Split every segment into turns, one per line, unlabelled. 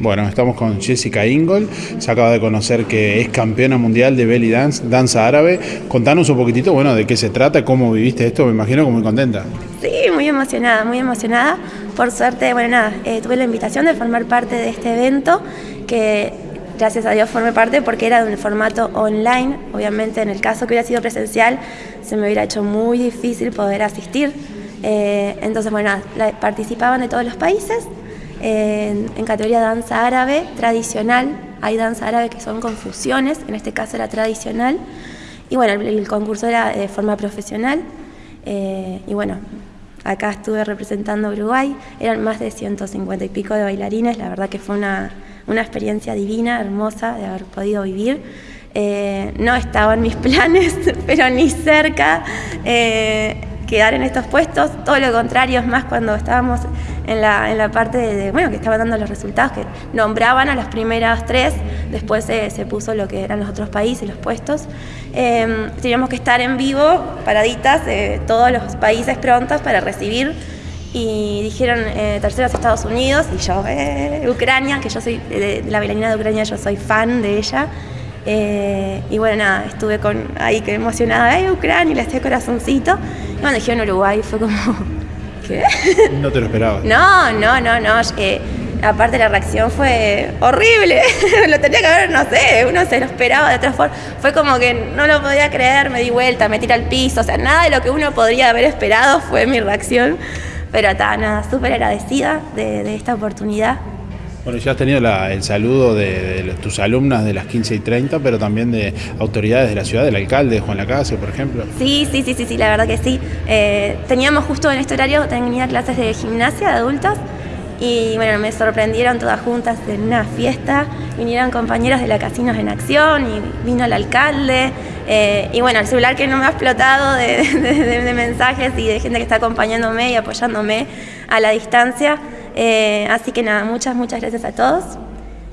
Bueno, estamos con Jessica Ingol, se acaba de conocer que es campeona mundial de belly dance, danza árabe. Contanos un poquitito, bueno, de qué se trata, cómo viviste esto, me imagino que muy contenta.
Sí, muy emocionada, muy emocionada. Por suerte, bueno, nada, eh, tuve la invitación de formar parte de este evento, que gracias a Dios formé parte porque era de un formato online. Obviamente, en el caso que hubiera sido presencial, se me hubiera hecho muy difícil poder asistir. Eh, entonces, bueno, participaban de todos los países en, categoría danza árabe tradicional. Hay danza árabe que son confusiones, en este caso era tradicional. Y bueno, el, concurso era de forma profesional. Eh, y bueno, acá estuve representando Uruguay. Eran más de 150 y pico de bailarines. La verdad que fue una, una experiencia divina, hermosa de haber podido vivir. Eh, no estaba en mis planes, pero ni cerca. Eh, quedar en estos puestos, todo lo contrario, es más cuando estábamos en la, en la parte de, bueno, que estaban dando los resultados, que nombraban a las primeras tres, después se, se puso lo que eran los otros países, los puestos. Em, teníamos que estar en vivo, paraditas, de todos los países prontos para recibir y dijeron eh, terceros Estados Unidos y yo, eh, Ucrania, que yo soy de, la bailarina de Ucrania, yo soy fan de ella. Eh, y bueno, nada, estuve con, ahí que emocionada, ¡ay, Ucrania! Y le hacía corazoncito. Y cuando dijeron Uruguay fue como, ¿qué?
No te lo esperaba.
No, no, no, no. Eh, aparte la reacción fue horrible. lo tenía que ver, no sé, uno se lo esperaba de otra forma. Fue como que no lo podía creer, me di vuelta, me tiré al piso. O sea, nada de lo que uno podría haber esperado fue mi reacción. Pero está, nada, súper agradecida de, de esta oportunidad.
Bueno, ya has tenido el saludo de, tus alumnas de las 15 y 30, pero también de autoridades de la ciudad, del alcalde Juan Lacase, por ejemplo.
Sí, sí, sí, sí, sí la verdad que sí. Eh, teníamos justo en este horario, tenía clases de gimnasia de adultos y bueno, me sorprendieron todas juntas en una fiesta, vinieron compañeros de la Casinos en Acción y vino el alcalde. Eh, y bueno, el celular que no me ha explotado de, de mensajes y de gente que está acompañándome y apoyándome a la distancia. Eh, así que nada, muchas, muchas gracias a todos.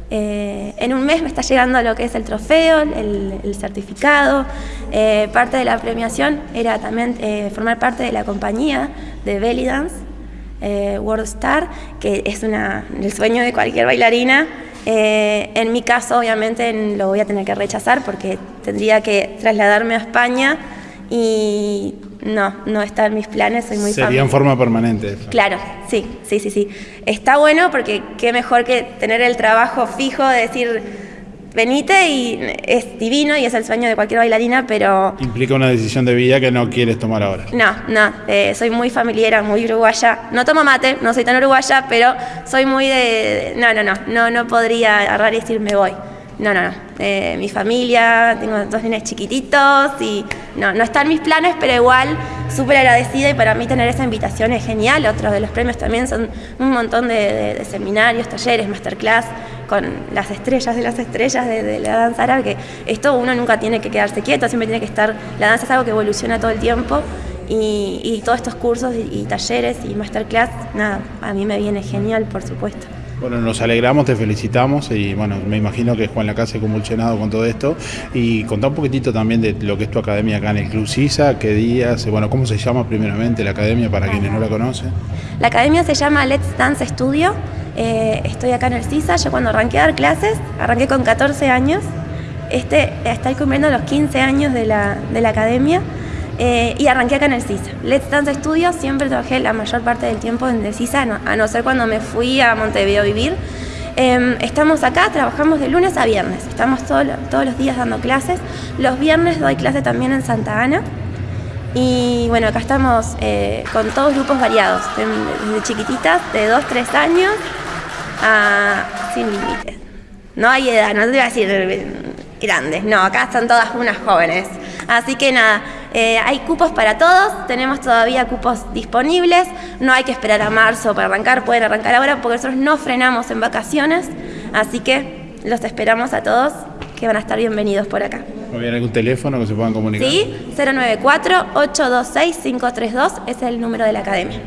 Eh, en un mes me está llegando lo que es el trofeo, el, certificado. Eh, parte de la premiación era también formar parte de la compañía de Belly Dance, World Star, que es una, el sueño de cualquier bailarina. en mi caso, obviamente, lo voy a tener que rechazar porque tendría que trasladarme a España y no, no está en mis planes, soy muy
Sería en forma permanente.
Claro, sí, sí, sí, sí. Está bueno porque qué mejor que tener el trabajo fijo de decir, venite y es divino y es el sueño de cualquier bailarina, pero...
Implica una decisión de vida que no quieres tomar ahora.
No, no, eh, soy muy familiar, muy uruguaya. No tomo mate, no soy tan uruguaya, pero soy muy de... No, no, no, no, no podría agarrar y decir me voy. No, no, no. Eh, mi familia, tengo dos nenes chiquititos y no, no están mis planes, pero igual súper agradecida y para mí tener esa invitación es genial. Otros de los premios también son un montón de, seminarios, talleres, masterclass con las estrellas de las estrellas de, la danza árabe, que esto uno nunca tiene que quedarse quieto, siempre tiene que estar, la danza es algo que evoluciona todo el tiempo y, todos estos cursos y, y talleres y masterclass, nada, a mí me viene genial, por supuesto.
Bueno, nos alegramos, te felicitamos y bueno, me imagino que Juan Lacase convulsionado con todo esto y contá un poquitito también de lo que es tu academia acá en el Club CISA, qué días, bueno, cómo se llama primeramente la academia para quienes no la conocen.
La academia se llama Let's Dance Studio, eh, estoy acá en el CISA, yo cuando arranqué a dar clases, arranqué con 14 años, este, estoy cumpliendo los 15 años de la, de la academia. Eh, y arranqué acá en el CISA. Let's Dance Studio, siempre trabajé la mayor parte del tiempo en el CISA, a no ser cuando me fui a Montevideo a vivir. Em, estamos acá, trabajamos de lunes a viernes, estamos todos los días dando clases. Los viernes doy clase también en Santa Ana. Y bueno, acá estamos eh, con todos grupos variados, desde chiquititas, de 2, 3 años, a sin límites. No hay edad, no te voy a decir eh, grandes, no, acá están todas unas jóvenes. Así que nada, eh, hay cupos para todos, tenemos todavía cupos disponibles, no hay que esperar a marzo para arrancar, pueden arrancar ahora porque nosotros no frenamos en vacaciones, así que los esperamos a todos que van a estar bienvenidos por acá.
¿Hay algún teléfono que se puedan comunicar?
Sí, 094-826-532 es el número de la academia.